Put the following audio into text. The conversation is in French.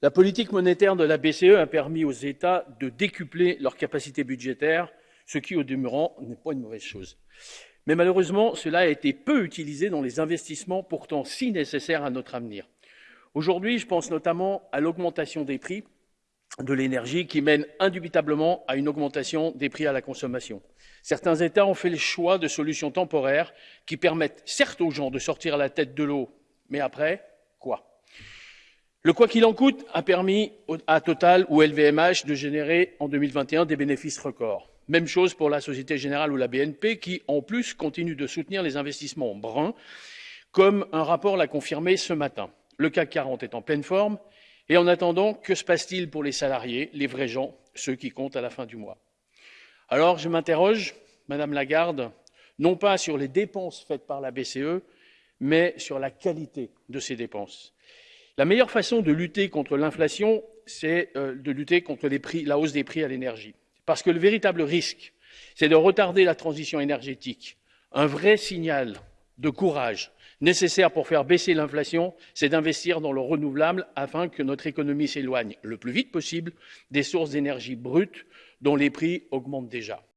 La politique monétaire de la BCE a permis aux États de décupler leur capacité budgétaire, ce qui, au demeurant, n'est pas une mauvaise chose. Mais malheureusement, cela a été peu utilisé dans les investissements pourtant si nécessaires à notre avenir. Aujourd'hui, je pense notamment à l'augmentation des prix de l'énergie qui mène indubitablement à une augmentation des prix à la consommation. Certains États ont fait le choix de solutions temporaires qui permettent certes aux gens de sortir la tête de l'eau, mais après, Le quoi qu'il en coûte a permis à Total ou LVMH de générer en 2021 des bénéfices records. Même chose pour la Société Générale ou la BNP qui, en plus, continuent de soutenir les investissements bruns, comme un rapport l'a confirmé ce matin. Le CAC 40 est en pleine forme et en attendant, que se passe-t-il pour les salariés, les vrais gens, ceux qui comptent à la fin du mois? Alors, je m'interroge, Madame Lagarde, non pas sur les dépenses faites par la BCE, mais sur la qualité de ces dépenses. La meilleure façon de lutter contre l'inflation, c'est euh, de lutter contre la hausse des prix à l'énergie. Parce que le véritable risque, c'est de retarder la transition énergétique. Un vrai signal de courage nécessaire pour faire baisser l'inflation, c'est d'investir dans le renouvelable afin que notre économie s'éloigne le plus vite possible des sources d'énergie brutes dont les prix augmentent déjà.